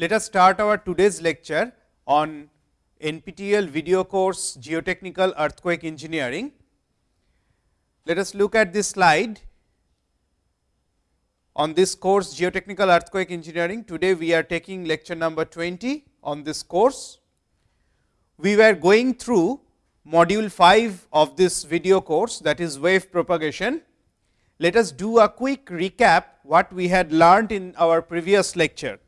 Let us start our today's lecture on NPTEL video course Geotechnical Earthquake Engineering. Let us look at this slide. On this course Geotechnical Earthquake Engineering, today we are taking lecture number 20 on this course. We were going through module 5 of this video course that is wave propagation. Let us do a quick recap what we had learned in our previous lecture.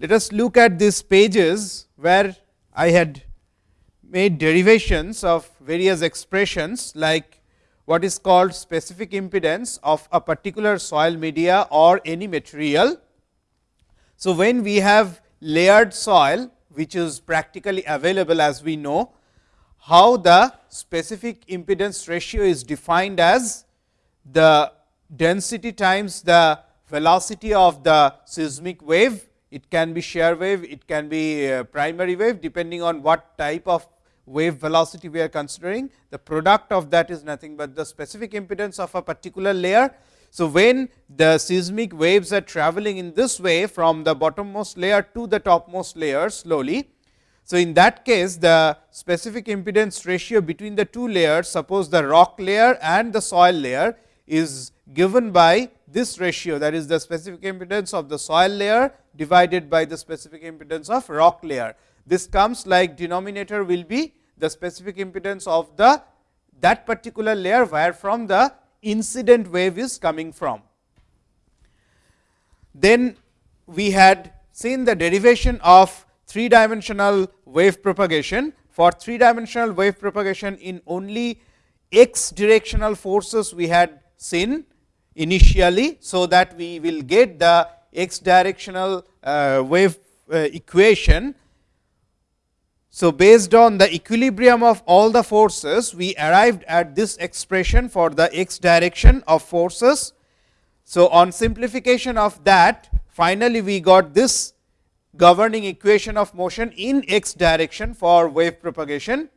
Let us look at these pages where I had made derivations of various expressions like what is called specific impedance of a particular soil media or any material. So, when we have layered soil which is practically available as we know, how the specific impedance ratio is defined as the density times the velocity of the seismic wave. It can be shear wave, it can be uh, primary wave depending on what type of wave velocity we are considering. The product of that is nothing but the specific impedance of a particular layer. So, when the seismic waves are traveling in this way from the bottommost layer to the topmost layer slowly, so, in that case the specific impedance ratio between the two layers suppose the rock layer and the soil layer is given by this ratio that is the specific impedance of the soil layer divided by the specific impedance of rock layer. This comes like denominator will be the specific impedance of the that particular layer where from the incident wave is coming from. Then we had seen the derivation of three dimensional wave propagation. For three dimensional wave propagation in only x directional forces we had seen initially. So, that we will get the x directional uh, wave uh, equation. So, based on the equilibrium of all the forces, we arrived at this expression for the x direction of forces. So, on simplification of that, finally, we got this governing equation of motion in x direction for wave propagation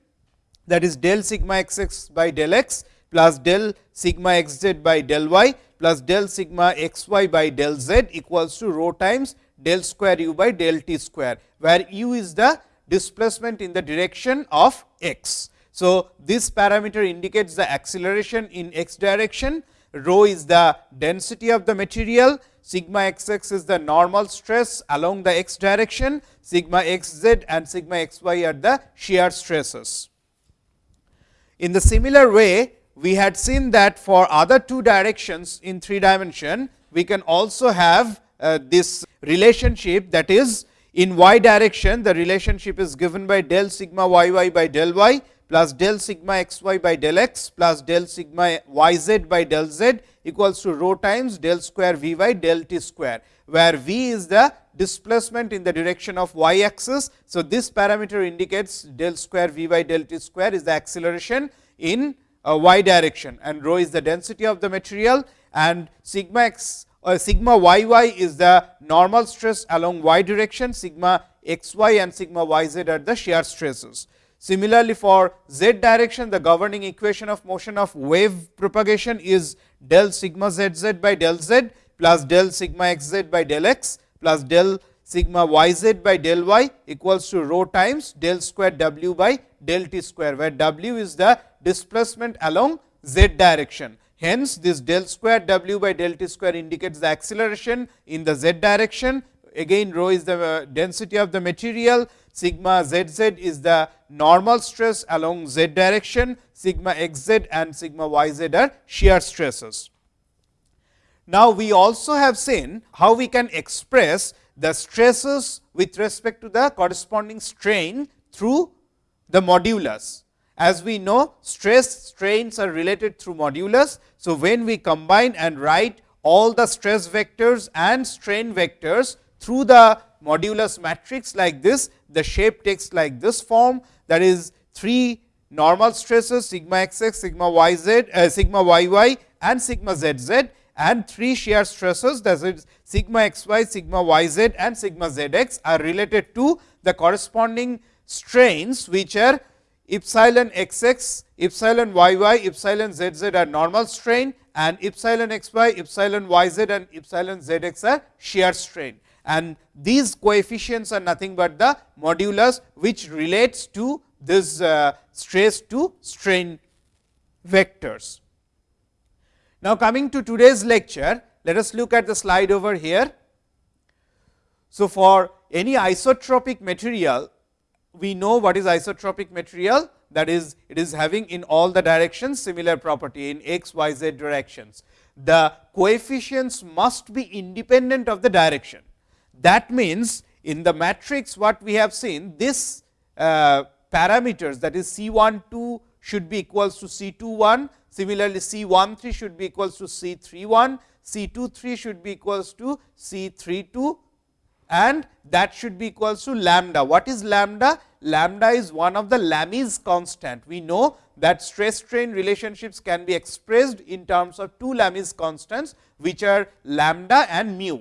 that is del sigma x x by del x plus del sigma x z by del y plus del sigma x y by del z equals to rho times del square u by del t square, where u is the displacement in the direction of x. So, this parameter indicates the acceleration in x direction, rho is the density of the material, sigma x x is the normal stress along the x direction, sigma x z and sigma x y are the shear stresses. In the similar way, we had seen that for other two directions in three dimension, we can also have uh, this relationship that is in y direction the relationship is given by del sigma y y by del y plus del sigma x y by del x plus del sigma y z by del z equals to rho times del square v by del t square, where v is the displacement in the direction of y axis. So, this parameter indicates del square v by del t square is the acceleration in y direction and rho is the density of the material and sigma x uh, sigma y y is the normal stress along y direction, sigma x y and sigma y z are the shear stresses. Similarly, for z direction the governing equation of motion of wave propagation is del sigma z z by del z plus del sigma x z by del x plus del sigma y z by del y equals to rho times del square w by del t square, where w is the displacement along z direction. Hence, this del square w by del t square indicates the acceleration in the z direction. Again, rho is the uh, density of the material, sigma z z is the normal stress along z direction, sigma x z and sigma y z are shear stresses. Now, we also have seen how we can express the stresses with respect to the corresponding strain through the modulus. As we know stress strains are related through modulus. So, when we combine and write all the stress vectors and strain vectors through the modulus matrix like this, the shape takes like this form that is 3 normal stresses sigma x x, sigma y z, uh, sigma y y and sigma z z and 3 shear stresses that is sigma x y, sigma y z and sigma z x are related to the corresponding strains which are epsilon x x, epsilon y y, epsilon z z are normal strain and epsilon x y, epsilon y z and epsilon z x are shear strain. And these coefficients are nothing but the modulus which relates to this uh, stress to strain vectors. Now, coming to today's lecture, let us look at the slide over here. So, for any isotropic material, we know what is isotropic material that is it is having in all the directions similar property in x, y, z directions. The coefficients must be independent of the direction. That means, in the matrix what we have seen this uh, parameters that is C 1 2 should be equals to C 2 1. Similarly, C 1 3 should be equals to C 3 1, C 2 3 should be equals to C 3 2 and that should be equals to lambda. What is lambda? Lambda is one of the Lamé's constant. We know that stress strain relationships can be expressed in terms of two Lamé's constants, which are lambda and mu.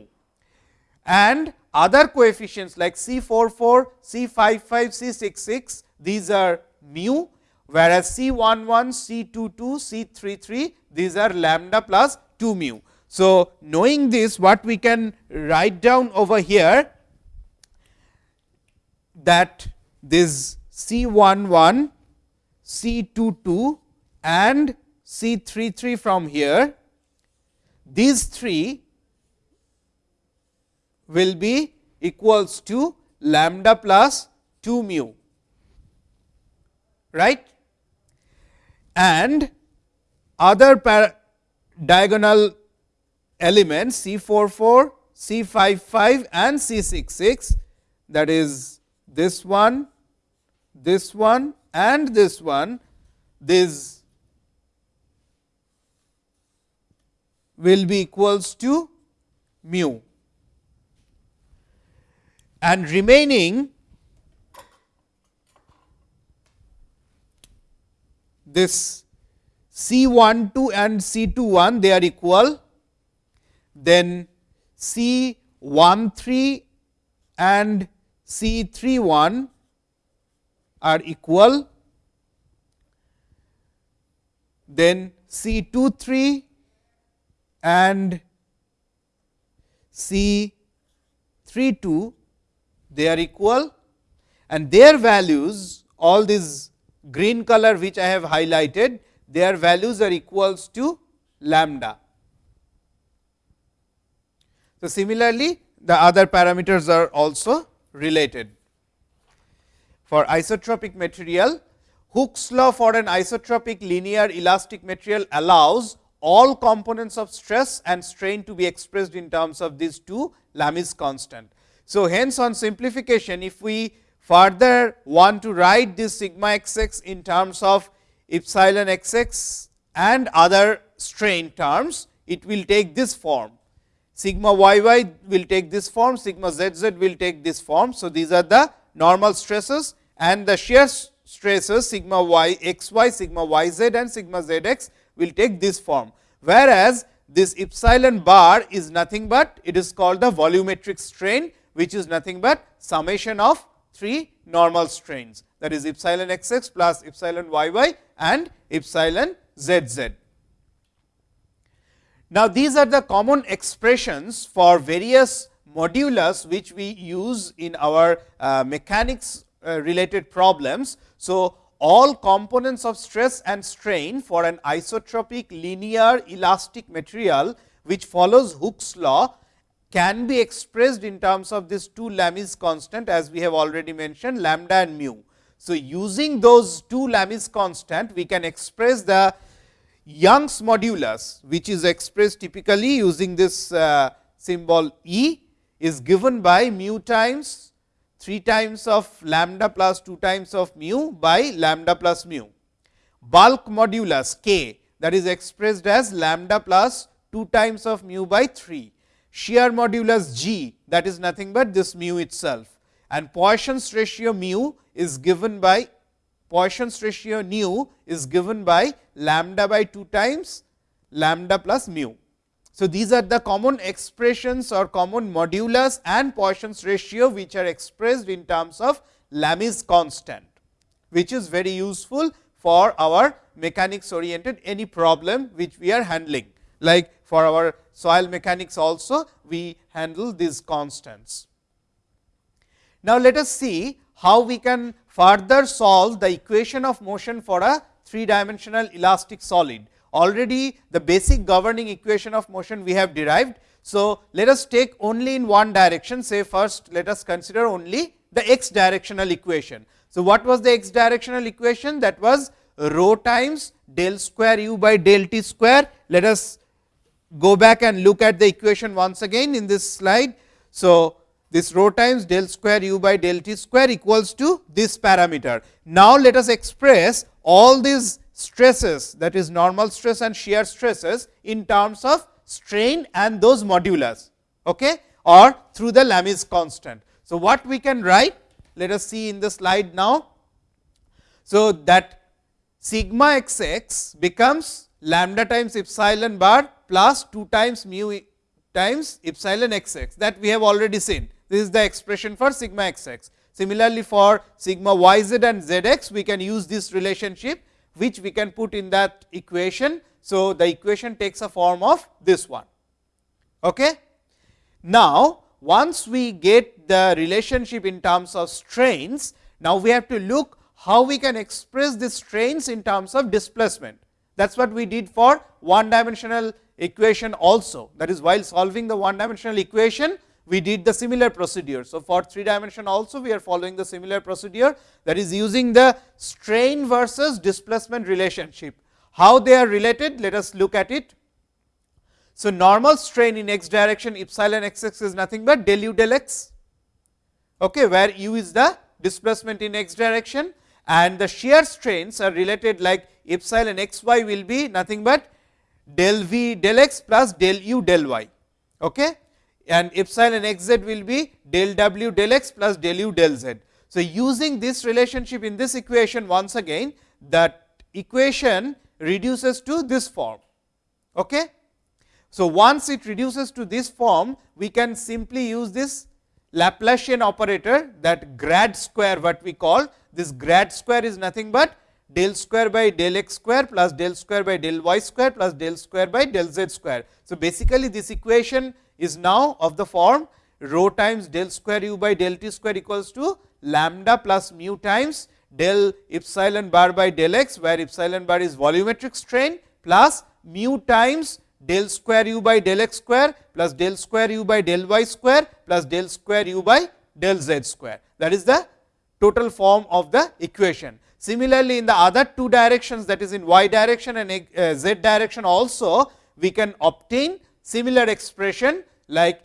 And other coefficients like C 44, C 55, C 66, these are mu, whereas C 11, C 22, C 33, these are lambda plus 2 mu. So, knowing this what we can write down over here that this C 11, C 2 2 and C 3 3 from here, these three will be equals to lambda plus 2 mu, right. And other diagonal elements C 44, C 55 and C 66 that is this one, this one and this one, this will be equals to mu. And remaining this C 1 2 and C 2 1 they are equal then C 1 3 and C 3 1 are equal, then C 2 3 and C 3 2 they are equal and their values all these green color which I have highlighted their values are equals to lambda. So, similarly, the other parameters are also related. For isotropic material, Hooke's law for an isotropic linear elastic material allows all components of stress and strain to be expressed in terms of these two Lamé's constant. So, hence on simplification, if we further want to write this sigma x x in terms of epsilon x x and other strain terms, it will take this form sigma y y will take this form, sigma z z will take this form. So, these are the normal stresses and the shear stresses sigma y x y, sigma y z and sigma z x will take this form. Whereas, this epsilon bar is nothing but it is called the volumetric strain, which is nothing but summation of three normal strains that is epsilon x x plus epsilon y y and epsilon z z. Now, these are the common expressions for various modulus which we use in our uh, mechanics uh, related problems. So, all components of stress and strain for an isotropic linear elastic material which follows Hooke's law can be expressed in terms of this two Lamé's constant as we have already mentioned lambda and mu. So, using those two Lamé's constant we can express the Young's modulus which is expressed typically using this uh, symbol E is given by mu times 3 times of lambda plus 2 times of mu by lambda plus mu. Bulk modulus k that is expressed as lambda plus 2 times of mu by 3. Shear modulus g that is nothing but this mu itself and Poisson's ratio mu is given by Poisson's ratio nu is given by lambda by 2 times lambda plus mu. So, these are the common expressions or common modulus and Poisson's ratio, which are expressed in terms of Lamé's constant, which is very useful for our mechanics oriented any problem which we are handling. like for our soil mechanics also we handle these constants. Now, let us see how we can further solve the equation of motion for a three dimensional elastic solid. Already the basic governing equation of motion we have derived. So, let us take only in one direction say first let us consider only the x directional equation. So, what was the x directional equation that was rho times del square u by del t square. Let us go back and look at the equation once again in this slide. So, this rho times del square u by del t square equals to this parameter. Now, let us express all these stresses that is normal stress and shear stresses in terms of strain and those modulus okay, or through the Lamé's constant. So, what we can write? Let us see in the slide now. So, that sigma x x becomes lambda times epsilon bar plus 2 times mu times epsilon x x that we have already seen. This is the expression for sigma x x. Similarly, for sigma y z and z x we can use this relationship which we can put in that equation. So, the equation takes a form of this one. Okay. Now, once we get the relationship in terms of strains, now we have to look how we can express the strains in terms of displacement. That is what we did for one dimensional equation also. That is while solving the one dimensional equation, we did the similar procedure. So, for 3 dimension also we are following the similar procedure that is using the strain versus displacement relationship. How they are related? Let us look at it. So, normal strain in x direction epsilon x x is nothing but del u del x, okay, where u is the displacement in x direction and the shear strains are related like epsilon x y will be nothing but del v del x plus del u del y. Okay and epsilon x z will be del w del x plus del u del z. So, using this relationship in this equation once again that equation reduces to this form. Okay? So, once it reduces to this form, we can simply use this Laplacian operator that grad square what we call this grad square is nothing but del square by del x square plus del square by del y square plus del square by del z square. So, basically this equation is now of the form rho times del square u by del t square equals to lambda plus mu times del epsilon bar by del x, where epsilon bar is volumetric strain plus mu times del square u by del x square plus del square u by del y square plus del square u by del z square. That is the total form of the equation. Similarly, in the other two directions that is in y direction and uh, z direction also we can obtain similar expression like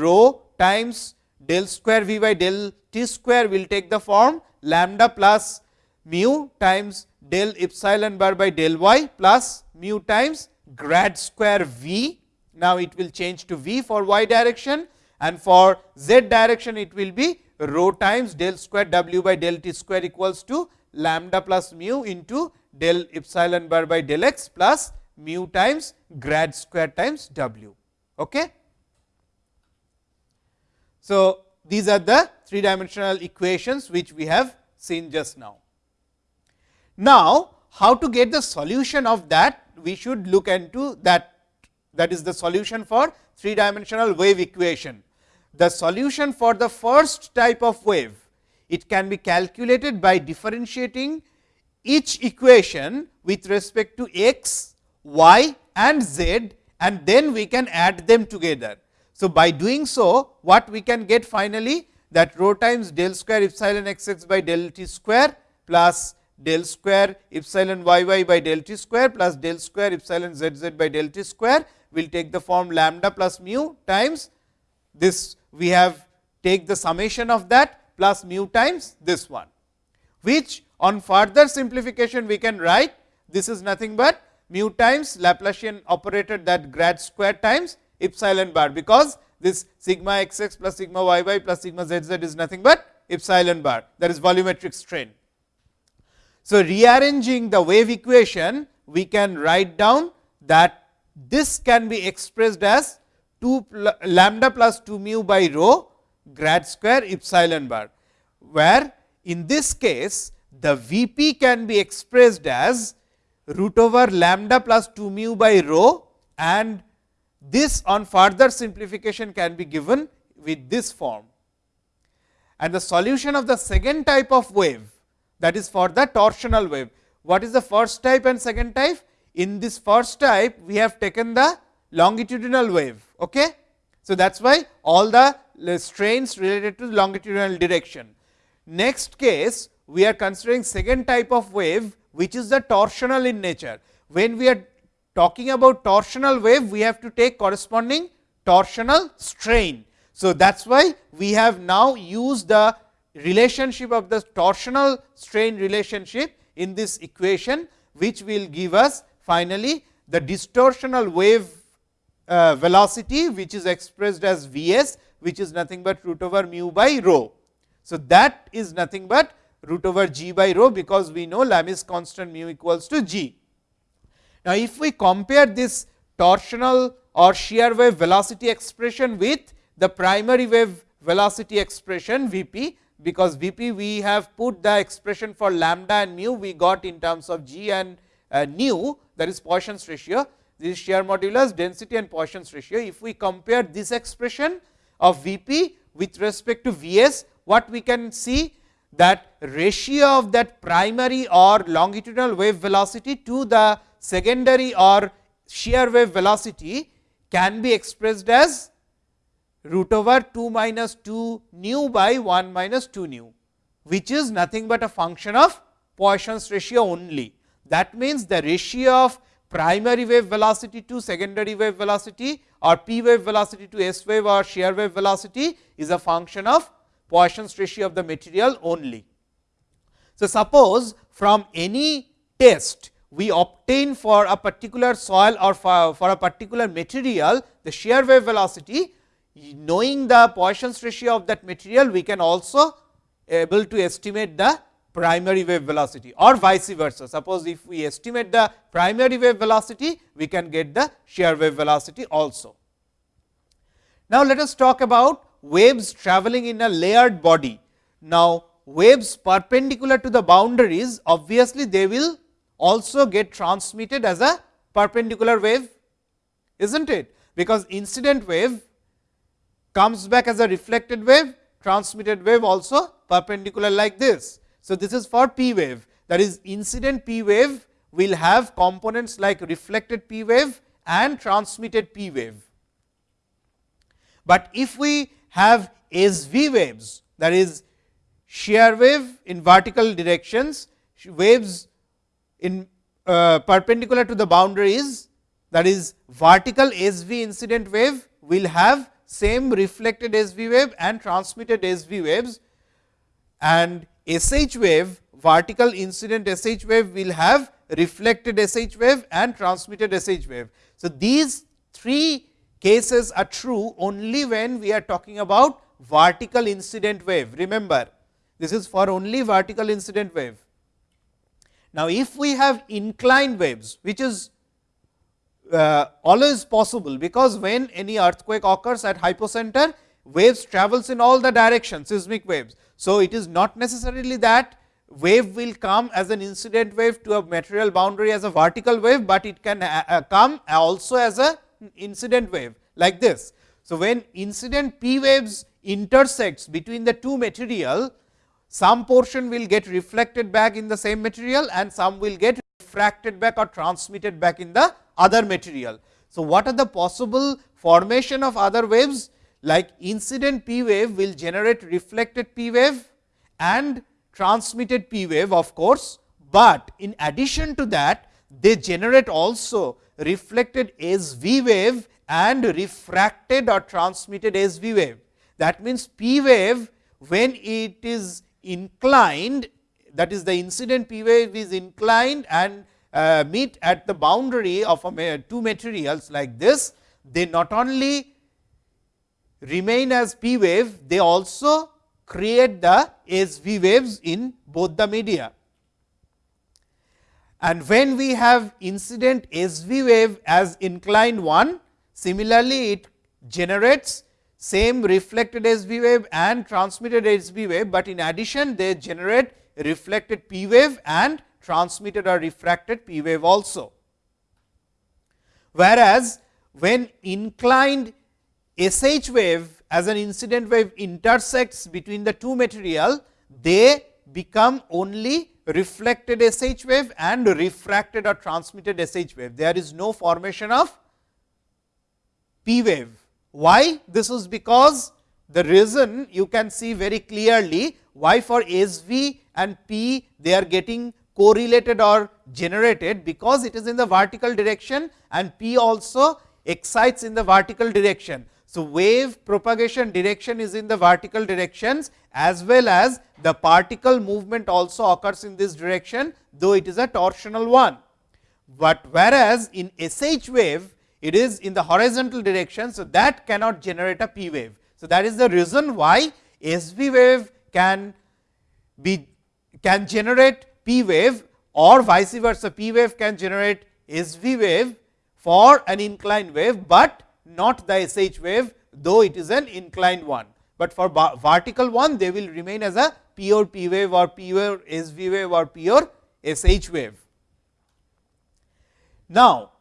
rho times del square v by del t square will take the form lambda plus mu times del epsilon bar by del y plus mu times grad square v. Now, it will change to v for y direction and for z direction it will be rho times del square w by del t square equals to lambda plus mu into del epsilon bar by del x plus mu times grad square times w. Okay? So, these are the three dimensional equations which we have seen just now. Now, how to get the solution of that we should look into that that is the solution for three dimensional wave equation. The solution for the first type of wave it can be calculated by differentiating each equation with respect to x, y and z and then we can add them together. So, by doing so what we can get finally? That rho times del square epsilon x x by del t square plus del square epsilon y y by del t square plus del square epsilon z z by del t square will take the form lambda plus mu times this. We have take the summation of that plus mu times this one, which on further simplification we can write this is nothing but mu times Laplacian operator that grad square times epsilon bar, because this sigma x x plus sigma y y plus sigma z z is nothing but epsilon bar that is volumetric strain. So, rearranging the wave equation we can write down that this can be expressed as 2 lambda plus 2 mu by rho grad square epsilon bar, where in this case the V p can be expressed as root over lambda plus 2 mu by rho and this on further simplification can be given with this form. And the solution of the second type of wave that is for the torsional wave. What is the first type and second type? In this first type, we have taken the longitudinal wave. Okay? So, that is why all the uh, strains related to longitudinal direction. Next case, we are considering second type of wave, which is the torsional in nature. When we are talking about torsional wave, we have to take corresponding torsional strain. So, that is why we have now used the relationship of the torsional strain relationship in this equation, which will give us finally the distortional wave uh, velocity, which is expressed as V s, which is nothing but root over mu by rho. So, that is nothing but root over g by rho, because we know Lamé's constant mu equals to g. Now, if we compare this torsional or shear wave velocity expression with the primary wave velocity expression V p, because V p we have put the expression for lambda and mu we got in terms of g and uh, nu that is Poisson's ratio. This is shear modulus, density and Poisson's ratio. If we compare this expression of V p with respect to V s, what we can see that ratio of that primary or longitudinal wave velocity to the secondary or shear wave velocity can be expressed as root over 2 minus 2 nu by 1 minus 2 nu, which is nothing but a function of Poisson's ratio only. That means, the ratio of primary wave velocity to secondary wave velocity or p wave velocity to s wave or shear wave velocity is a function of Poisson's ratio of the material only. So, suppose from any test we obtain for a particular soil or for, for a particular material the shear wave velocity knowing the Poisson's ratio of that material, we can also able to estimate the primary wave velocity or vice versa. Suppose, if we estimate the primary wave velocity, we can get the shear wave velocity also. Now, let us talk about waves traveling in a layered body. Now, waves perpendicular to the boundaries obviously, they will also get transmitted as a perpendicular wave, is not it? Because incident wave comes back as a reflected wave, transmitted wave also perpendicular like this. So, this is for P wave that is incident P wave will have components like reflected P wave and transmitted P wave. But if we have SV waves that is shear wave in vertical directions, waves in uh, perpendicular to the boundaries that is vertical SV incident wave will have same reflected SV wave and transmitted SV waves and SH wave vertical incident SH wave will have reflected SH wave and transmitted SH wave. So, these three cases are true only when we are talking about vertical incident wave. Remember, this is for only vertical incident wave. Now, if we have inclined waves, which is uh, always possible, because when any earthquake occurs at hypocenter, waves travels in all the directions seismic waves. So, it is not necessarily that wave will come as an incident wave to a material boundary as a vertical wave, but it can uh, uh come also as a incident wave like this. So, when incident p waves intersects between the two material, some portion will get reflected back in the same material and some will get refracted back or transmitted back in the other material. So, what are the possible formation of other waves like incident P wave will generate reflected P wave and transmitted P wave of course, but in addition to that they generate also reflected S V wave and refracted or transmitted S V wave. That means, P wave when it is inclined that is the incident P wave is inclined and uh, meet at the boundary of a, two materials like this, they not only remain as P wave, they also create the SV waves in both the media. And when we have incident SV wave as inclined one, similarly it generates same reflected SV wave and transmitted SV wave, but in addition they generate reflected P wave and transmitted or refracted P wave also. Whereas, when inclined SH wave as an incident wave intersects between the two material, they become only reflected SH wave and refracted or transmitted SH wave. There is no formation of P wave. Why? This is because the reason you can see very clearly why for SV and P they are getting correlated or generated because it is in the vertical direction and P also excites in the vertical direction. So, wave propagation direction is in the vertical directions as well as the particle movement also occurs in this direction, though it is a torsional one. But whereas, in SH wave it is in the horizontal direction. So, that cannot generate a P wave. So, that is the reason why SV wave can be can generate P wave or vice versa P wave can generate SV wave for an inclined wave, but not the SH wave, though it is an inclined one. But for vertical one, they will remain as a pure P wave or pure SV wave or pure SH wave. Now,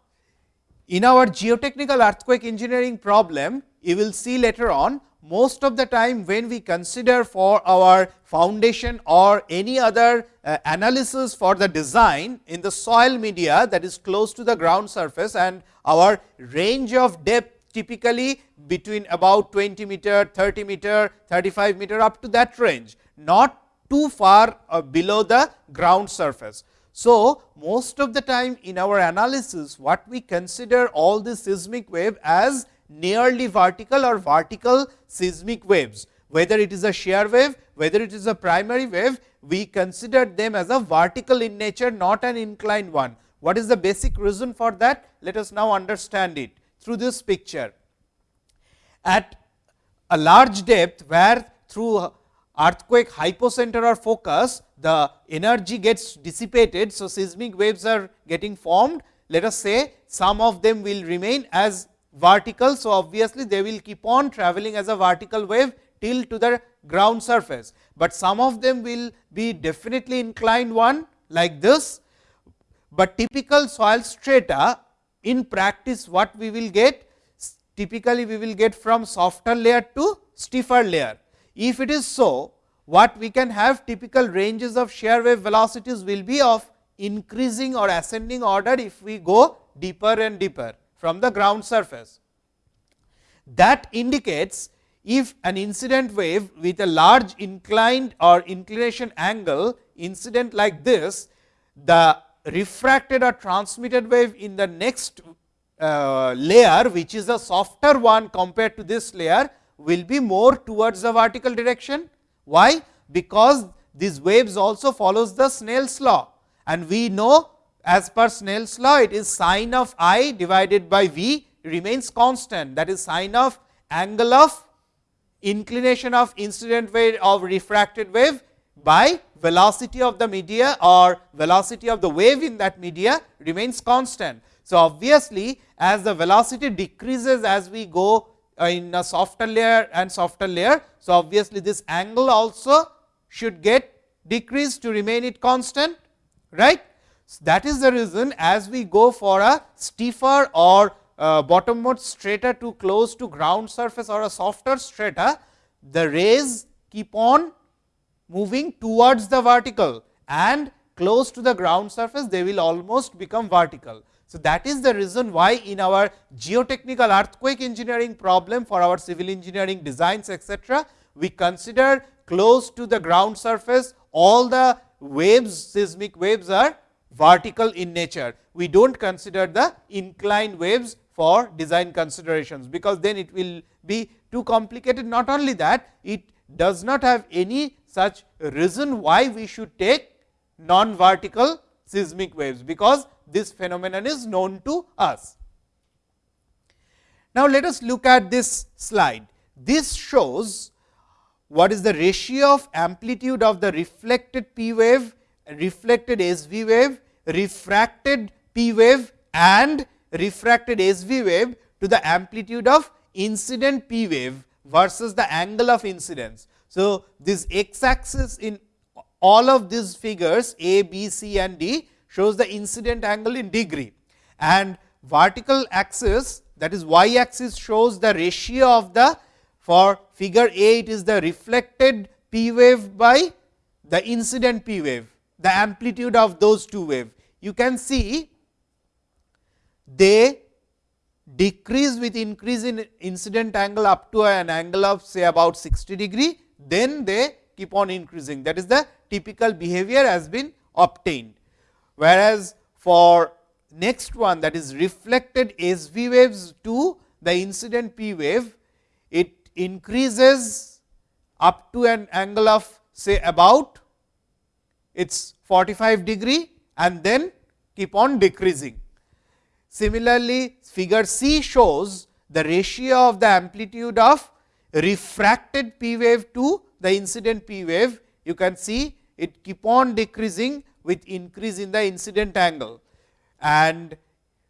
in our geotechnical earthquake engineering problem, you will see later on most of the time when we consider for our foundation or any other uh, analysis for the design in the soil media that is close to the ground surface and our range of depth typically between about 20 meter, 30 meter, 35 meter up to that range, not too far uh, below the ground surface. So, most of the time in our analysis what we consider all the seismic wave as nearly vertical or vertical seismic waves, whether it is a shear wave, whether it is a primary wave, we consider them as a vertical in nature, not an inclined one. What is the basic reason for that? Let us now understand it through this picture. At a large depth, where through earthquake hypocenter or focus, the energy gets dissipated. So, seismic waves are getting formed. Let us say some of them will remain as vertical. So, obviously, they will keep on traveling as a vertical wave till to the ground surface, but some of them will be definitely inclined one like this, but typical soil strata in practice what we will get typically we will get from softer layer to stiffer layer. If it is so, what we can have typical ranges of shear wave velocities will be of increasing or ascending order if we go deeper and deeper from the ground surface. That indicates if an incident wave with a large inclined or inclination angle incident like this, the refracted or transmitted wave in the next uh, layer which is a softer one compared to this layer will be more towards the vertical direction. Why? Because these waves also follows the Snell's law and we know as per Snell's law it is sine of i divided by v remains constant that is sine of angle of inclination of incident wave of refracted wave by velocity of the media or velocity of the wave in that media remains constant. So, obviously, as the velocity decreases as we go in a softer layer and softer layer. So, obviously, this angle also should get decreased to remain it constant right. So, that is the reason as we go for a stiffer or uh, bottommost strata to close to ground surface or a softer strata, the rays keep on moving towards the vertical and close to the ground surface they will almost become vertical. So, that is the reason why in our geotechnical earthquake engineering problem for our civil engineering designs etcetera, we consider close to the ground surface all the waves seismic waves are vertical in nature. We do not consider the inclined waves for design considerations, because then it will be too complicated. Not only that, it does not have any such reason why we should take non vertical seismic waves, because this phenomenon is known to us. Now, let us look at this slide. This shows what is the ratio of amplitude of the reflected P wave, reflected SV wave, refracted P wave and refracted SV wave to the amplitude of incident P wave versus the angle of incidence. So, this x axis in all of these figures A, B, C and D shows the incident angle in degree and vertical axis that is y axis shows the ratio of the for figure A it is the reflected p wave by the incident p wave the amplitude of those two wave. You can see they decrease with increase in incident angle up to an angle of say about 60 degree, then they keep on increasing that is the typical behavior has been obtained. Whereas, for next one that is reflected SV waves to the incident P wave, it increases up to an angle of say about it is 45 degree and then keep on decreasing. Similarly, figure C shows the ratio of the amplitude of refracted P wave to the incident P wave. You can see it keep on decreasing with increase in the incident angle. And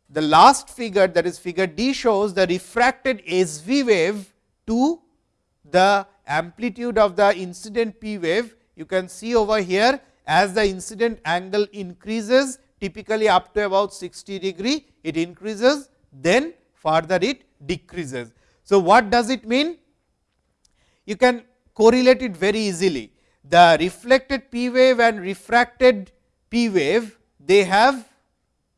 the last figure that is figure D shows the refracted SV wave to the amplitude of the incident P wave. You can see over here as the incident angle increases typically up to about 60 degree, it increases then further it decreases. So, what does it mean? You can correlate it very easily. The reflected P wave and refracted P wave, they have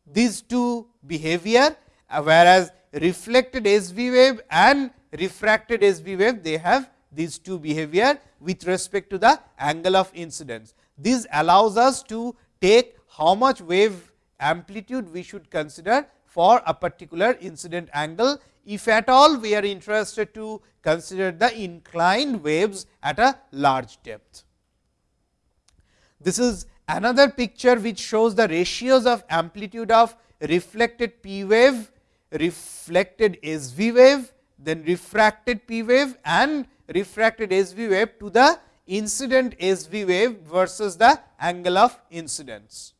these two behavior, uh, whereas reflected SV wave and refracted SV wave, they have these two behavior with respect to the angle of incidence. This allows us to take how much wave amplitude we should consider for a particular incident angle, if at all we are interested to consider the inclined waves at a large depth. This is another picture which shows the ratios of amplitude of reflected P wave, reflected SV wave, then refracted P wave and refracted SV wave to the incident SV wave versus the angle of incidence.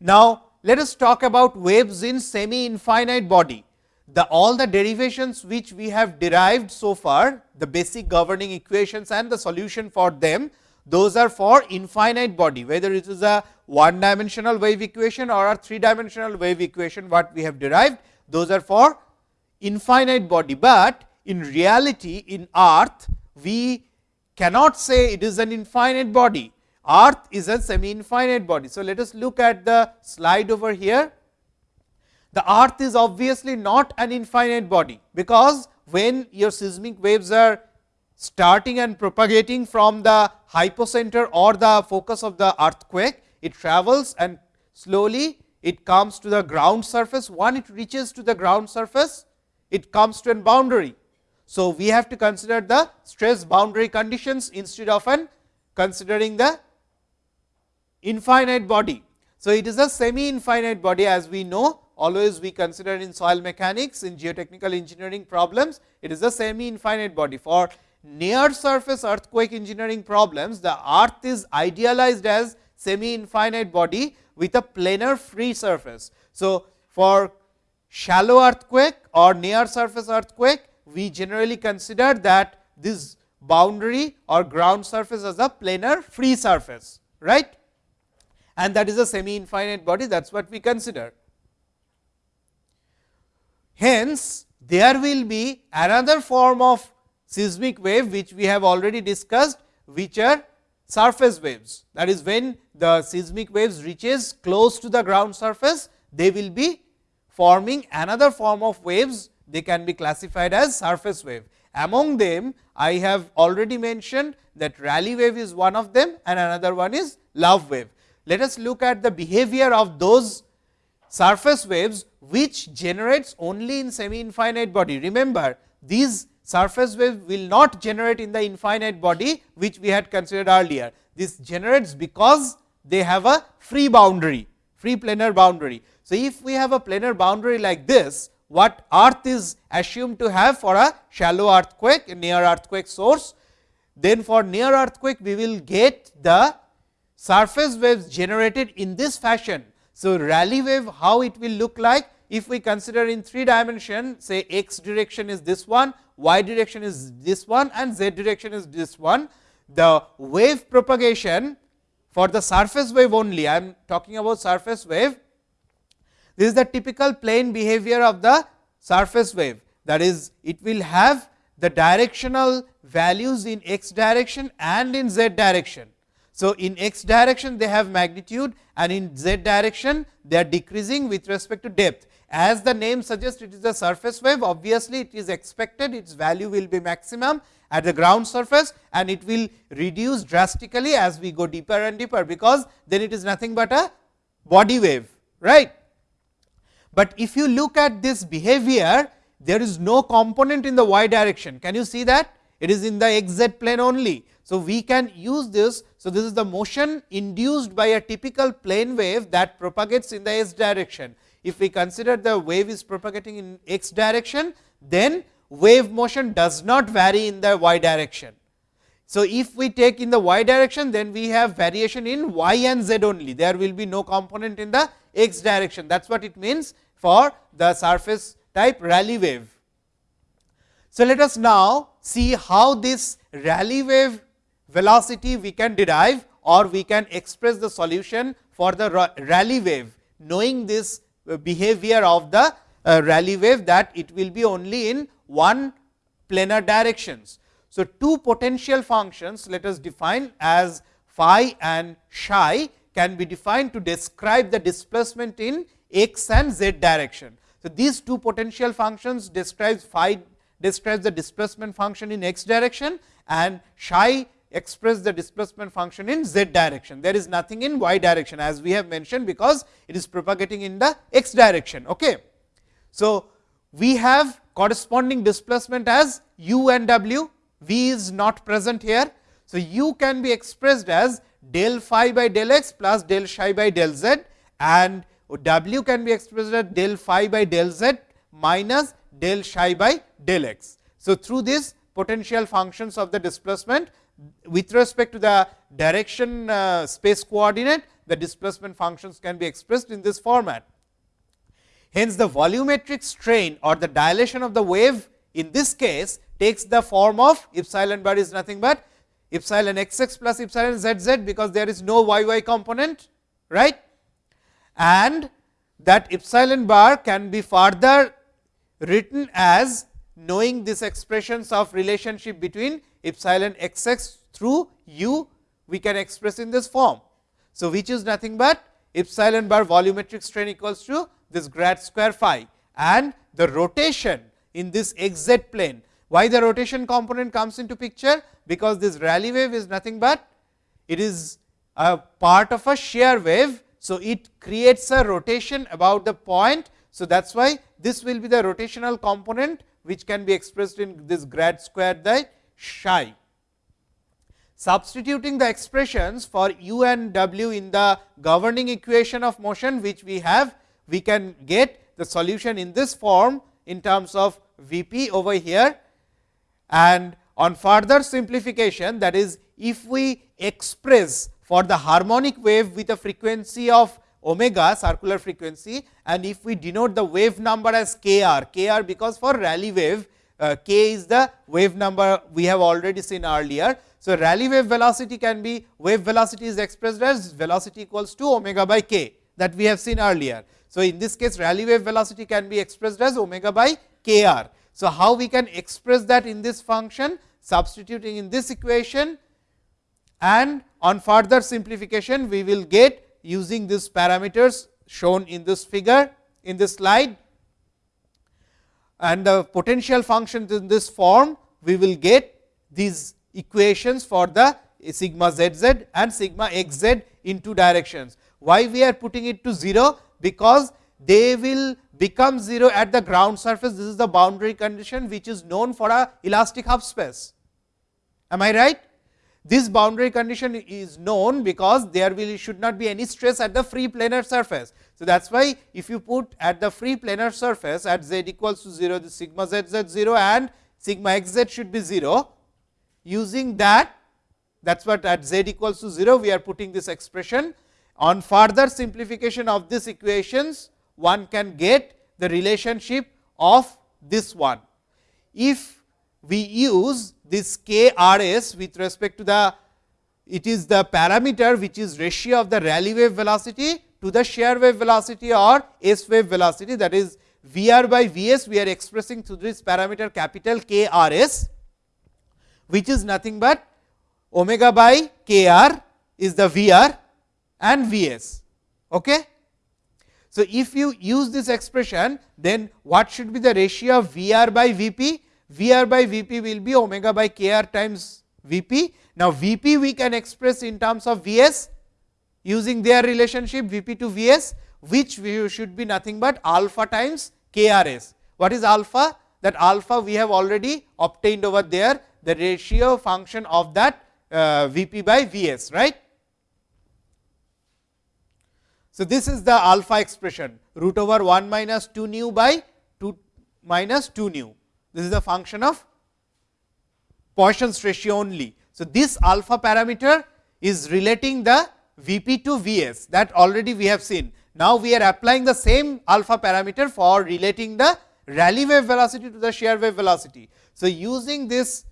Now, let us talk about waves in semi infinite body. The all the derivations which we have derived so far, the basic governing equations and the solution for them, those are for infinite body, whether it is a one dimensional wave equation or a three dimensional wave equation, what we have derived, those are for infinite body, but in reality in earth, we cannot say it is an infinite body. Earth is a semi infinite body. So, let us look at the slide over here. The earth is obviously not an infinite body, because when your seismic waves are starting and propagating from the hypocenter or the focus of the earthquake, it travels and slowly it comes to the ground surface. One it reaches to the ground surface, it comes to a boundary. So, we have to consider the stress boundary conditions instead of an considering the infinite body. So, it is a semi infinite body as we know always we consider in soil mechanics in geotechnical engineering problems it is a semi infinite body for near surface earthquake engineering problems the earth is idealized as semi infinite body with a planar free surface. So, for shallow earthquake or near surface earthquake we generally consider that this boundary or ground surface as a planar free surface right and that is a semi infinite body that is what we consider. Hence, there will be another form of seismic wave which we have already discussed which are surface waves that is when the seismic waves reaches close to the ground surface they will be forming another form of waves they can be classified as surface wave. Among them I have already mentioned that Rayleigh wave is one of them and another one is Love wave. Let us look at the behavior of those surface waves which generates only in semi infinite body. Remember these surface waves will not generate in the infinite body which we had considered earlier. This generates because they have a free boundary, free planar boundary. So, if we have a planar boundary like this, what earth is assumed to have for a shallow earthquake, near earthquake source, then for near earthquake we will get the surface waves generated in this fashion. So, Rayleigh wave how it will look like if we consider in three dimension say x direction is this one, y direction is this one and z direction is this one. The wave propagation for the surface wave only I am talking about surface wave. This is the typical plane behavior of the surface wave that is it will have the directional values in x direction and in z direction. So, in x direction they have magnitude and in z direction they are decreasing with respect to depth. As the name suggests it is a surface wave obviously, it is expected its value will be maximum at the ground surface and it will reduce drastically as we go deeper and deeper, because then it is nothing but a body wave. right? But if you look at this behavior, there is no component in the y direction. Can you see that? It is in the x z plane only. So, we can use this. So, this is the motion induced by a typical plane wave that propagates in the s direction. If we consider the wave is propagating in x direction, then wave motion does not vary in the y direction. So, if we take in the y direction, then we have variation in y and z only. There will be no component in the x direction. That is what it means for the surface type Rayleigh wave. So, let us now see how this Rayleigh wave velocity we can derive or we can express the solution for the Rayleigh wave, knowing this behavior of the uh, Rayleigh wave that it will be only in one planar directions. So, two potential functions let us define as phi and psi can be defined to describe the displacement in x and z direction. So, these two potential functions describes phi describes the displacement function in x direction and psi express the displacement function in z direction. There is nothing in y direction as we have mentioned, because it is propagating in the x direction. Okay. So, we have corresponding displacement as u and w, v is not present here. So, u can be expressed as del phi by del x plus del psi by del z and W can be expressed as del phi by del z minus del psi by del x. So, through this potential functions of the displacement with respect to the direction uh, space coordinate, the displacement functions can be expressed in this format. Hence, the volumetric strain or the dilation of the wave in this case takes the form of epsilon bar is nothing but epsilon x x plus epsilon z z, because there is no y y component right and that epsilon bar can be further written as knowing these expressions of relationship between epsilon x x through u we can express in this form. So, which is nothing but epsilon bar volumetric strain equals to this grad square phi and the rotation in this x z plane. Why the rotation component comes into picture? Because this Rayleigh wave is nothing but it is a part of a shear wave so, it creates a rotation about the point. So, that is why this will be the rotational component which can be expressed in this grad square the psi. Substituting the expressions for u and w in the governing equation of motion which we have, we can get the solution in this form in terms of V p over here. And on further simplification that is if we express for the harmonic wave with a frequency of omega circular frequency and if we denote the wave number as k r, k r because for Rayleigh wave uh, k is the wave number we have already seen earlier. So, Rayleigh wave velocity can be wave velocity is expressed as velocity equals to omega by k that we have seen earlier. So, in this case Rayleigh wave velocity can be expressed as omega by k r. So, how we can express that in this function substituting in this equation and on further simplification we will get using these parameters shown in this figure in this slide and the potential functions in this form we will get these equations for the sigma z z and sigma x z in two directions. Why we are putting it to 0? Because they will become 0 at the ground surface. This is the boundary condition which is known for a elastic half space. Am I right? This boundary condition is known because there will should not be any stress at the free planar surface. So, that is why if you put at the free planar surface at z equals to 0, the sigma z z 0 and sigma x z should be 0. Using that, that is what at z equals to 0, we are putting this expression. On further simplification of these equations, one can get the relationship of this one. If we use this k r s with respect to the it is the parameter which is ratio of the Rayleigh wave velocity to the shear wave velocity or S wave velocity that is V r by V s we are expressing through this parameter capital K r s, which is nothing but omega by K r is the V r and V s. Okay? So, if you use this expression, then what should be the ratio of V r by V p? V r by V p will be omega by K r times V p. Now, V p we can express in terms of V s using their relationship V p to V s, which should be nothing but alpha times K r s. What is alpha? That alpha we have already obtained over there, the ratio function of that uh, V p by V s, right. So, this is the alpha expression root over 1 minus 2 nu by 2 minus 2 nu. This is a function of Poisson's ratio only. So, this alpha parameter is relating the V p to V s that already we have seen. Now, we are applying the same alpha parameter for relating the Rayleigh wave velocity to the shear wave velocity. So, using this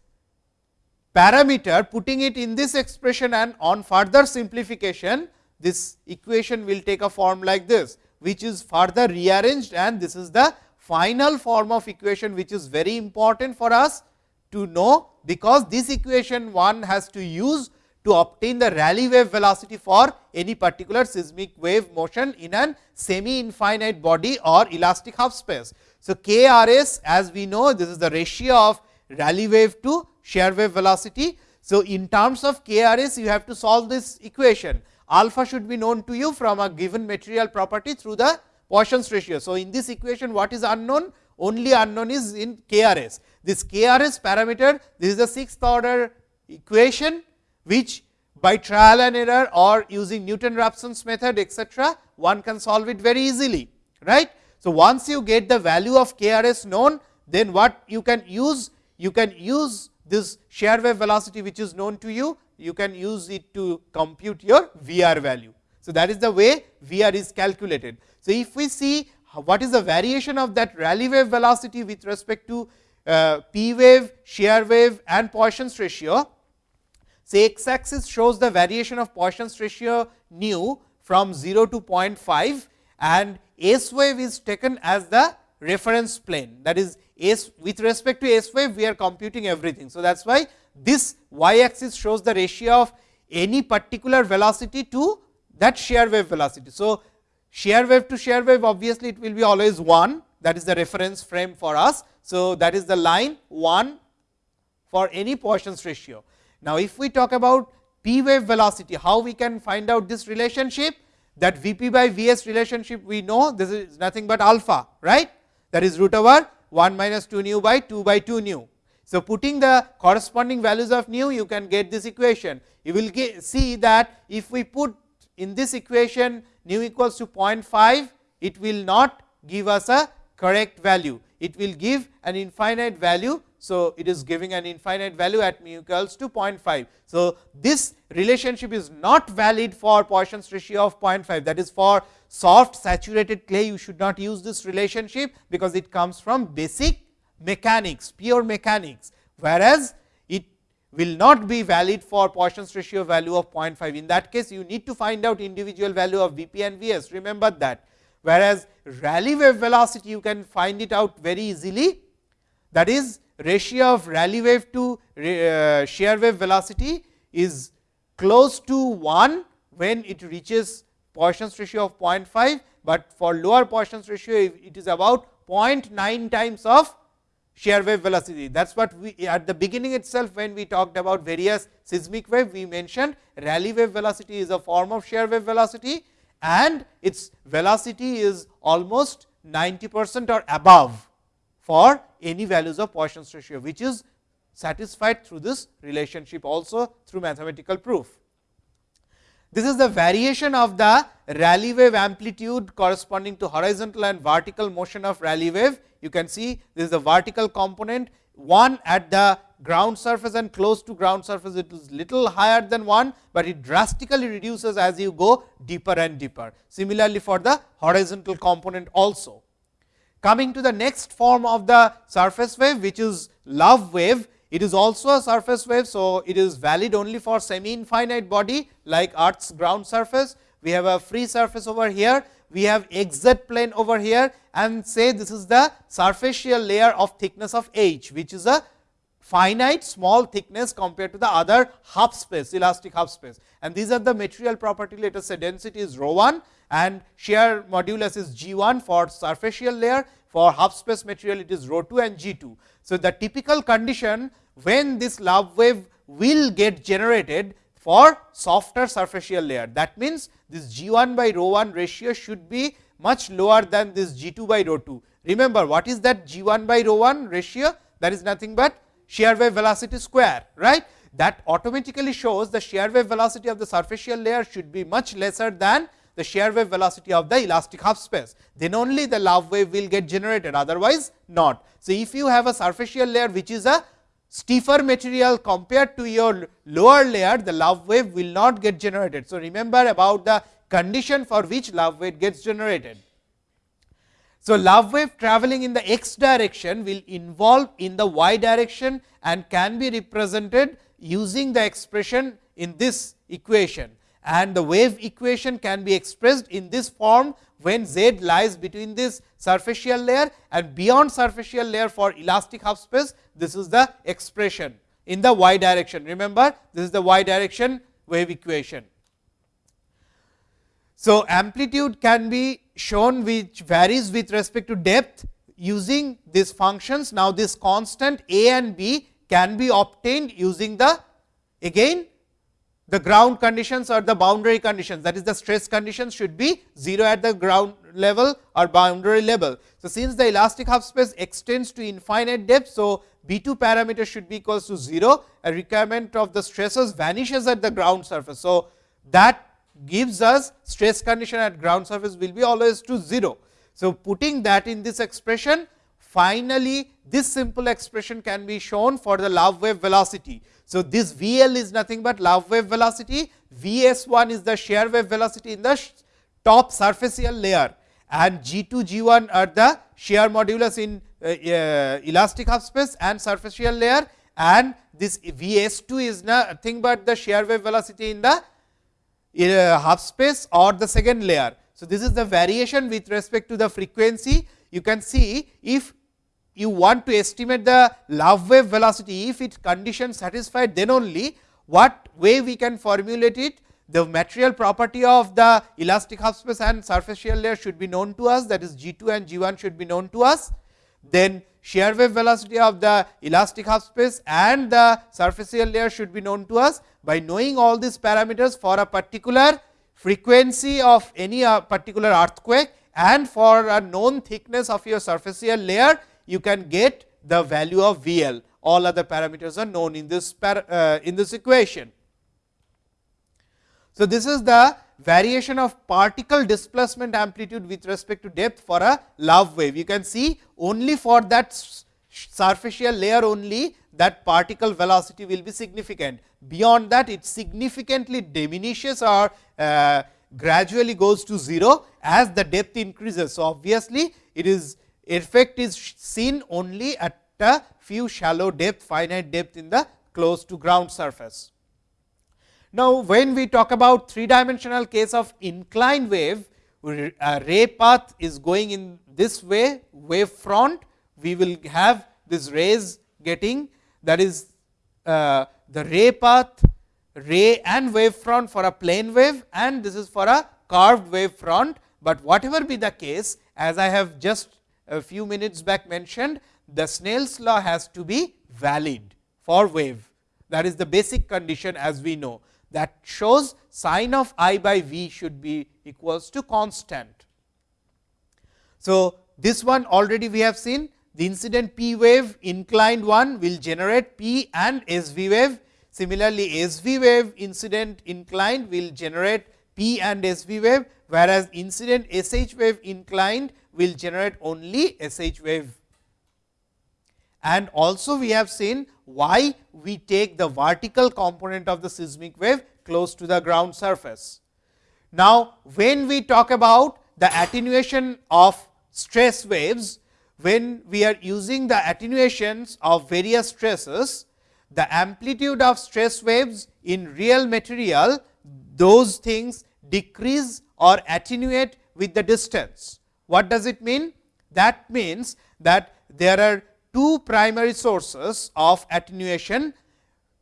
parameter putting it in this expression and on further simplification this equation will take a form like this, which is further rearranged and this is the final form of equation, which is very important for us to know, because this equation one has to use to obtain the Rayleigh wave velocity for any particular seismic wave motion in an semi infinite body or elastic half space. So, K R s as we know this is the ratio of Rayleigh wave to shear wave velocity. So, in terms of K R s you have to solve this equation alpha should be known to you from a given material property through the Poisson's ratio. So, in this equation what is unknown? Only unknown is in KRS. This KRS parameter, this is the sixth order equation, which by trial and error or using Newton-Raphson's method etcetera, one can solve it very easily. right? So, once you get the value of KRS known, then what you can use? You can use this shear wave velocity which is known to you you can use it to compute your VR value. So, that is the way VR is calculated. So, if we see what is the variation of that Rayleigh wave velocity with respect to uh, P wave, shear wave and Poisson's ratio. Say x axis shows the variation of Poisson's ratio nu from 0 to 0.5 and S wave is taken as the reference plane that is S with respect to S wave we are computing everything. So, that is why this y axis shows the ratio of any particular velocity to that shear wave velocity. So, shear wave to shear wave obviously, it will be always 1 that is the reference frame for us. So, that is the line 1 for any Poisson's ratio. Now, if we talk about p wave velocity, how we can find out this relationship that V p by V s relationship we know this is nothing but alpha right that is root over 1 minus 2 nu by 2 by 2 nu. So, putting the corresponding values of nu you can get this equation. You will get, see that if we put in this equation nu equals to 0.5, it will not give us a correct value. It will give an infinite value. So, it is giving an infinite value at mu equals to 0.5. So, this relationship is not valid for Poisson's ratio of 0.5 that is for soft saturated clay you should not use this relationship, because it comes from basic mechanics, pure mechanics, whereas will not be valid for Poisson's ratio value of 0.5. In that case, you need to find out individual value of V p and V s, remember that. Whereas, Rayleigh wave velocity you can find it out very easily, that is ratio of Rayleigh wave to uh, shear wave velocity is close to 1 when it reaches Poisson's ratio of 0.5, but for lower Poisson's ratio it is about 0.9 times of shear wave velocity. That is what we at the beginning itself when we talked about various seismic wave, we mentioned Rayleigh wave velocity is a form of shear wave velocity and its velocity is almost 90 percent or above for any values of Poisson's ratio, which is satisfied through this relationship also through mathematical proof. This is the variation of the Rayleigh wave amplitude corresponding to horizontal and vertical motion of Rayleigh wave. You can see this is the vertical component, one at the ground surface and close to ground surface it is little higher than 1, but it drastically reduces as you go deeper and deeper. Similarly, for the horizontal component also. Coming to the next form of the surface wave, which is love wave, it is also a surface wave. So, it is valid only for semi infinite body like earth's ground surface, we have a free surface over here, we have xz plane over here and say this is the surfacial layer of thickness of h, which is a finite small thickness compared to the other half space elastic half space and these are the material property let us say density is rho 1 and shear modulus is g 1 for surfacial layer for half space material it is rho 2 and g 2. So, the typical condition when this love wave will get generated for softer superficial layer. That means, this g 1 by rho 1 ratio should be much lower than this g 2 by rho 2. Remember what is that g 1 by rho 1 ratio that is nothing but shear wave velocity square right that automatically shows the shear wave velocity of the superficial layer should be much lesser than the shear wave velocity of the elastic half space, then only the love wave will get generated otherwise not. So, if you have a superficial layer which is a stiffer material compared to your lower layer, the love wave will not get generated. So, remember about the condition for which love wave gets generated. So, love wave traveling in the x direction will involve in the y direction and can be represented using the expression in this equation and the wave equation can be expressed in this form when z lies between this superficial layer and beyond superficial layer for elastic half space this is the expression in the y direction remember this is the y direction wave equation. So, amplitude can be shown which varies with respect to depth using these functions. Now, this constant a and b can be obtained using the again the ground conditions or the boundary conditions that is the stress conditions should be 0 at the ground level or boundary level. So, since the elastic half space extends to infinite depth. So, B 2 parameter should be equals to 0 a requirement of the stresses vanishes at the ground surface. So, that gives us stress condition at ground surface will be always to 0. So, putting that in this expression finally, this simple expression can be shown for the love wave velocity. So, this V L is nothing but love wave velocity, V s 1 is the shear wave velocity in the top surfacial layer and G 2 G 1 are the shear modulus in uh, uh, elastic half space and superficial layer and this V s 2 is nothing but the shear wave velocity in the uh, half space or the second layer. So, this is the variation with respect to the frequency. You can see if you want to estimate the love wave velocity, if its condition satisfied then only what way we can formulate it, the material property of the elastic half space and superficial layer should be known to us that is G 2 and G 1 should be known to us. Then shear wave velocity of the elastic half space and the superficial layer should be known to us. By knowing all these parameters for a particular frequency of any uh, particular earthquake and for a known thickness of your superficial layer, you can get the value of V L. All other parameters are known in this uh, in this equation. So, this is the variation of particle displacement amplitude with respect to depth for a love wave. You can see only for that superficial layer only that particle velocity will be significant. Beyond that it significantly diminishes or uh, gradually goes to 0 as the depth increases. So, obviously, it is effect is seen only at a few shallow depth finite depth in the close to ground surface. Now, when we talk about three dimensional case of inclined wave, a ray path is going in this way wave front, we will have this rays getting that is uh, the ray path, ray and wave front for a plane wave and this is for a curved wave front, but whatever be the case as I have just a few minutes back mentioned, the Snell's law has to be valid for wave. That is the basic condition as we know that shows sine of i by v should be equals to constant. So, this one already we have seen the incident p wave inclined one will generate p and s v wave. Similarly, s v wave incident inclined will generate p and s v wave, whereas incident s h wave inclined will generate only s h wave. And also we have seen why we take the vertical component of the seismic wave close to the ground surface. Now, when we talk about the attenuation of stress waves, when we are using the attenuations of various stresses, the amplitude of stress waves in real material, those things decrease or attenuate with the distance. What does it mean? That means that there are two primary sources of attenuation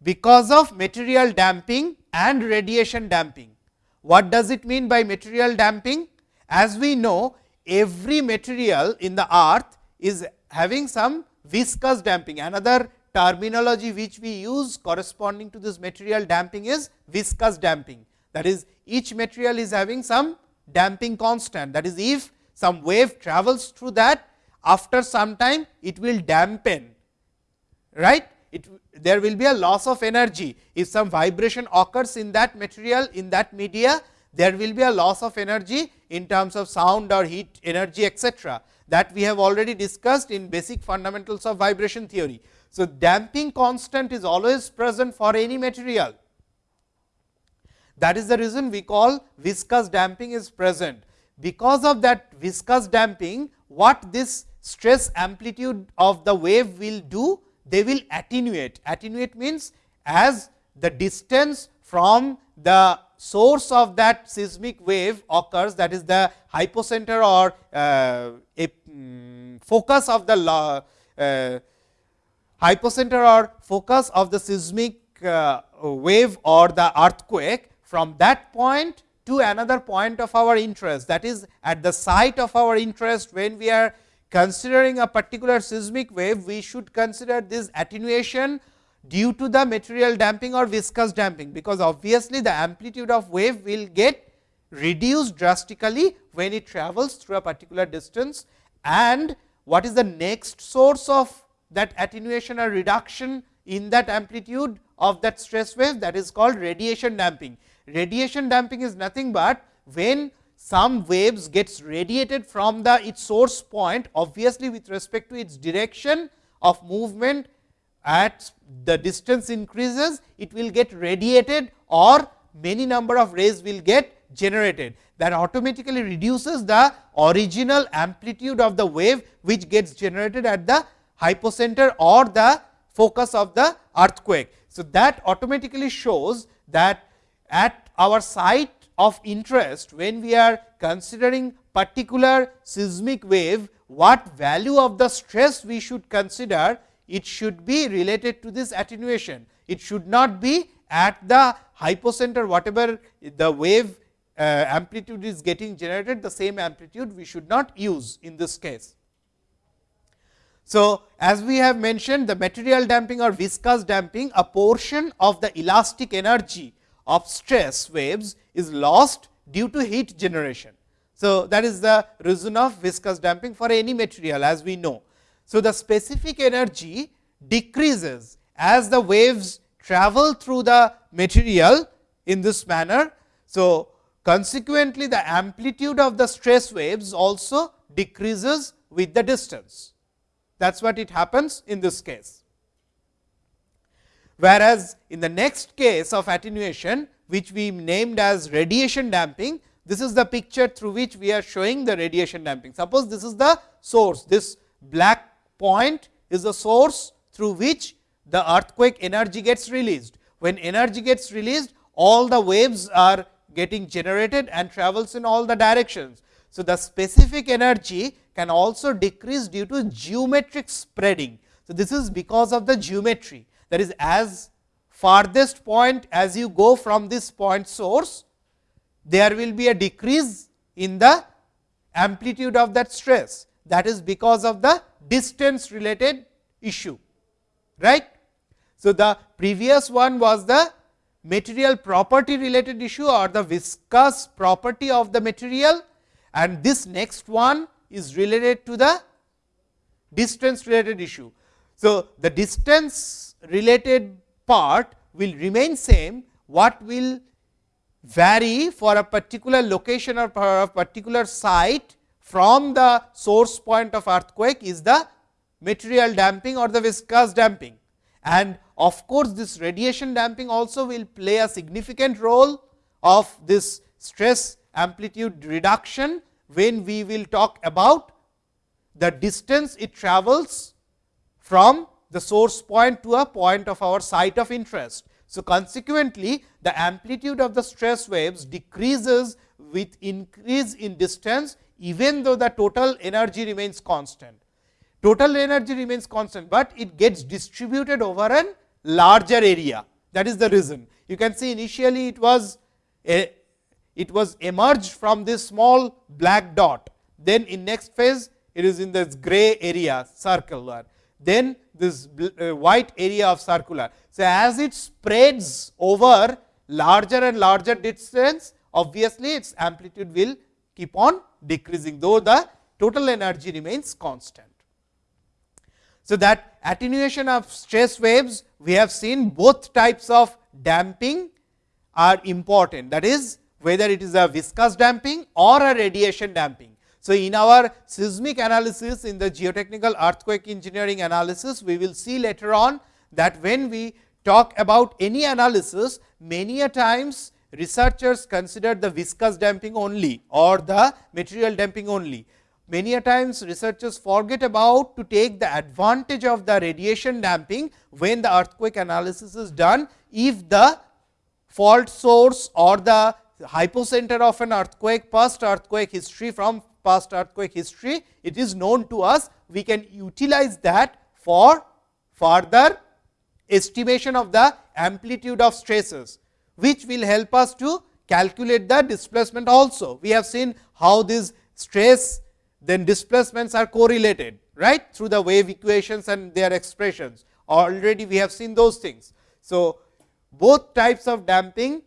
because of material damping and radiation damping. What does it mean by material damping? As we know every material in the earth is having some viscous damping. Another terminology which we use corresponding to this material damping is viscous damping. That is each material is having some damping constant. That is if some wave travels through that after some time it will dampen right it there will be a loss of energy if some vibration occurs in that material in that media there will be a loss of energy in terms of sound or heat energy etc that we have already discussed in basic fundamentals of vibration theory. So, damping constant is always present for any material. That is the reason we call viscous damping is present. Because of that viscous damping, what this stress amplitude of the wave will do? They will attenuate. Attenuate means as the distance from the source of that seismic wave occurs that is the hypocenter or uh, a um, focus of the uh, hypocenter or focus of the seismic uh, wave or the earthquake from that point to another point of our interest that is at the site of our interest when we are considering a particular seismic wave we should consider this attenuation due to the material damping or viscous damping, because obviously the amplitude of wave will get reduced drastically when it travels through a particular distance. And what is the next source of that attenuation or reduction in that amplitude of that stress wave that is called radiation damping. Radiation damping is nothing but when some waves gets radiated from the its source point obviously with respect to its direction of movement at the distance increases, it will get radiated or many number of rays will get generated. That automatically reduces the original amplitude of the wave, which gets generated at the hypocenter or the focus of the earthquake. So, that automatically shows that at our site of interest, when we are considering particular seismic wave, what value of the stress we should consider it should be related to this attenuation. It should not be at the hypocenter whatever the wave uh, amplitude is getting generated the same amplitude we should not use in this case. So, as we have mentioned the material damping or viscous damping a portion of the elastic energy of stress waves is lost due to heat generation. So, that is the reason of viscous damping for any material as we know. So, the specific energy decreases as the waves travel through the material in this manner. So, consequently the amplitude of the stress waves also decreases with the distance. That is what it happens in this case. Whereas, in the next case of attenuation, which we named as radiation damping, this is the picture through which we are showing the radiation damping. Suppose this is the source, this black point is the source through which the earthquake energy gets released. When energy gets released, all the waves are getting generated and travels in all the directions. So, the specific energy can also decrease due to geometric spreading. So, this is because of the geometry that is as farthest point as you go from this point source, there will be a decrease in the amplitude of that stress that is because of the distance related issue. right? So, the previous one was the material property related issue or the viscous property of the material and this next one is related to the distance related issue. So, the distance related part will remain same, what will vary for a particular location or for a particular site from the source point of earthquake is the material damping or the viscous damping. And of course, this radiation damping also will play a significant role of this stress amplitude reduction, when we will talk about the distance it travels from the source point to a point of our site of interest. So, consequently, the amplitude of the stress waves decreases with increase in distance even though the total energy remains constant. Total energy remains constant, but it gets distributed over a larger area that is the reason. You can see initially it was a, it was emerged from this small black dot, then in next phase it is in this gray area circular, then this uh, white area of circular. So, as it spreads over larger and larger distance obviously, its amplitude will keep on decreasing though the total energy remains constant. So, that attenuation of stress waves we have seen both types of damping are important that is whether it is a viscous damping or a radiation damping. So, in our seismic analysis in the geotechnical earthquake engineering analysis, we will see later on that when we talk about any analysis, many a times researchers consider the viscous damping only or the material damping only. Many a times researchers forget about to take the advantage of the radiation damping when the earthquake analysis is done. If the fault source or the hypocenter of an earthquake, past earthquake history from past earthquake history, it is known to us, we can utilize that for further estimation of the amplitude of stresses which will help us to calculate the displacement also. We have seen how these stress then displacements are correlated right through the wave equations and their expressions already we have seen those things. So, both types of damping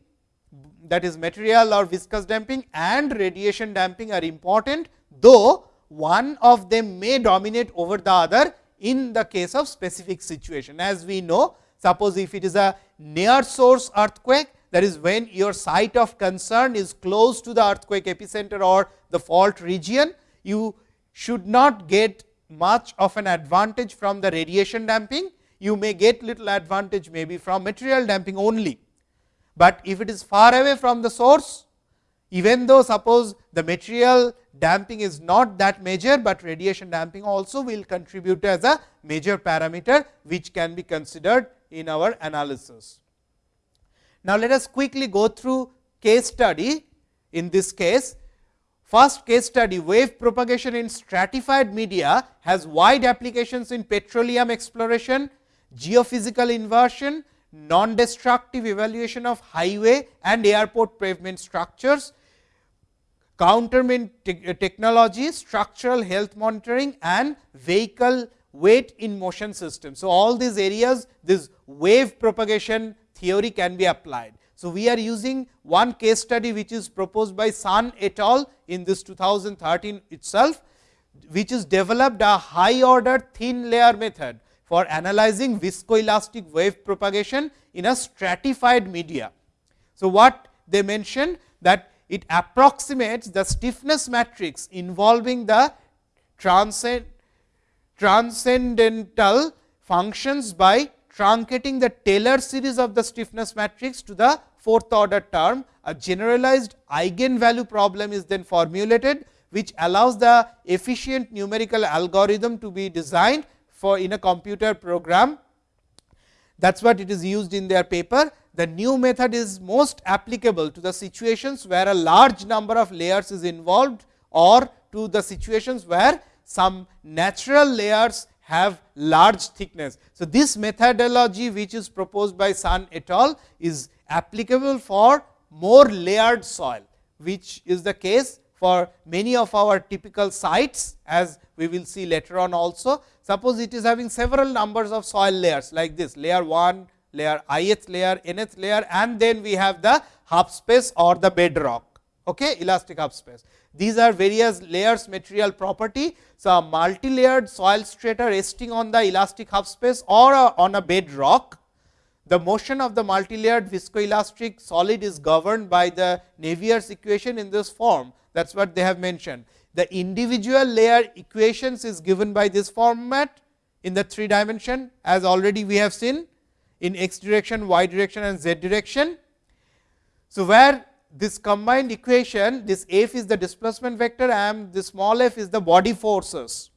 that is material or viscous damping and radiation damping are important, though one of them may dominate over the other in the case of specific situation. As we know, suppose if it is a near source earthquake, that is when your site of concern is close to the earthquake epicenter or the fault region, you should not get much of an advantage from the radiation damping, you may get little advantage maybe from material damping only. But if it is far away from the source, even though suppose the material damping is not that major, but radiation damping also will contribute as a major parameter, which can be considered in our analysis. Now, let us quickly go through case study in this case. First case study wave propagation in stratified media has wide applications in petroleum exploration, geophysical inversion, non-destructive evaluation of highway and airport pavement structures, countermeasure te uh, technology, structural health monitoring and vehicle weight in motion system. So, all these areas this wave propagation theory can be applied. So, we are using one case study which is proposed by Sun et al. in this 2013 itself, which is developed a high order thin layer method for analyzing viscoelastic wave propagation in a stratified media. So, what they mentioned that it approximates the stiffness matrix involving the transcend, transcendental functions by truncating the Taylor series of the stiffness matrix to the fourth order term, a generalized eigenvalue problem is then formulated, which allows the efficient numerical algorithm to be designed for in a computer program. That is what it is used in their paper. The new method is most applicable to the situations where a large number of layers is involved or to the situations where some natural layers have large thickness. So, this methodology which is proposed by Sun et al. is applicable for more layered soil, which is the case for many of our typical sites as we will see later on also. Suppose it is having several numbers of soil layers like this layer 1, layer ith layer, nth layer and then we have the half space or the bedrock, okay, elastic half space. These are various layers material property. So, a multi-layered soil strata resting on the elastic half space or on a bedrock. The motion of the multi-layered viscoelastic solid is governed by the Navier's equation in this form. That is what they have mentioned. The individual layer equations is given by this format in the 3 dimension as already we have seen in x direction, y direction and z direction. So, where this combined equation this f is the displacement vector and the small f is the body forces.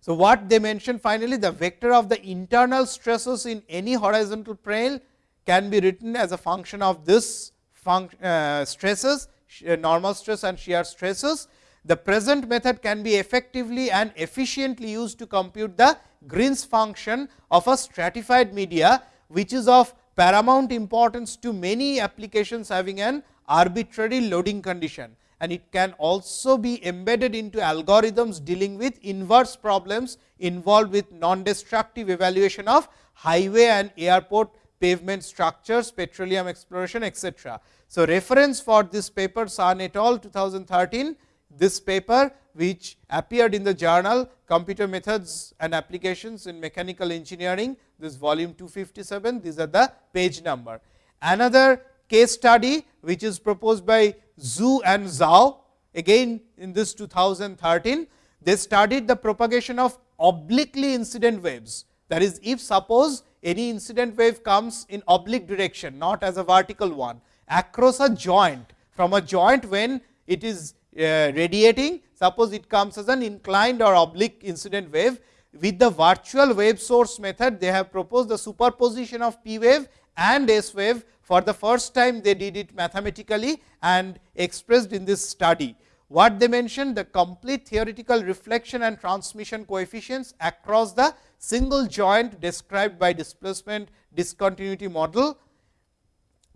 So, what they mentioned finally the vector of the internal stresses in any horizontal plane can be written as a function of this uh, stresses, Uh, normal stress and shear stresses. The present method can be effectively and efficiently used to compute the Green's function of a stratified media, which is of paramount importance to many applications having an arbitrary loading condition and it can also be embedded into algorithms dealing with inverse problems involved with non-destructive evaluation of highway and airport pavement structures, petroleum exploration etc. So, reference for this paper Sun et al 2013, this paper which appeared in the journal Computer Methods and Applications in Mechanical Engineering, this volume 257, these are the page number. Another case study which is proposed by Zhu and Zhao again in this 2013, they studied the propagation of obliquely incident waves. That is, if suppose any incident wave comes in oblique direction, not as a vertical one, across a joint, from a joint when it is uh, radiating, suppose it comes as an inclined or oblique incident wave. With the virtual wave source method, they have proposed the superposition of P wave and S wave for the first time they did it mathematically and expressed in this study. What they mentioned the complete theoretical reflection and transmission coefficients across the single joint described by displacement discontinuity model.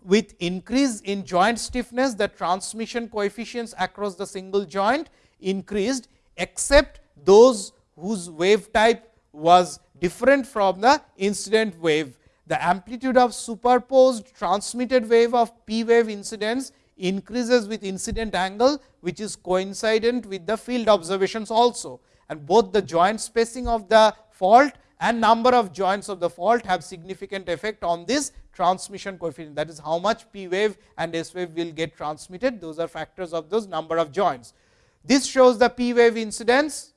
With increase in joint stiffness, the transmission coefficients across the single joint increased, except those whose wave type was different from the incident wave the amplitude of superposed transmitted wave of P wave incidence increases with incident angle, which is coincident with the field observations also. And both the joint spacing of the fault and number of joints of the fault have significant effect on this transmission coefficient. That is how much P wave and S wave will get transmitted. Those are factors of those number of joints. This shows the P wave incidence,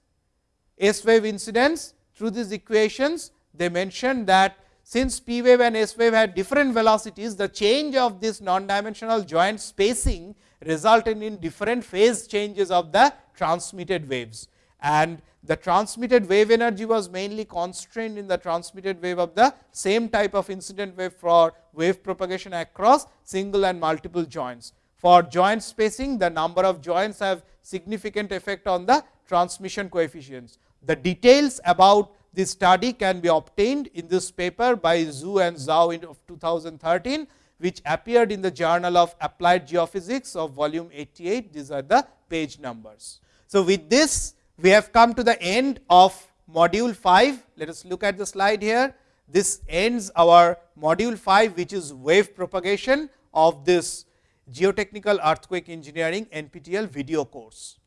S wave incidence through these equations. They mentioned that since P wave and S wave had different velocities, the change of this non-dimensional joint spacing resulted in different phase changes of the transmitted waves. And the transmitted wave energy was mainly constrained in the transmitted wave of the same type of incident wave for wave propagation across single and multiple joints. For joint spacing, the number of joints have significant effect on the transmission coefficients. The details about this study can be obtained in this paper by Zhu and Zhao in of 2013, which appeared in the Journal of Applied Geophysics of volume 88. These are the page numbers. So, with this we have come to the end of module 5. Let us look at the slide here. This ends our module 5, which is wave propagation of this geotechnical earthquake engineering NPTEL video course.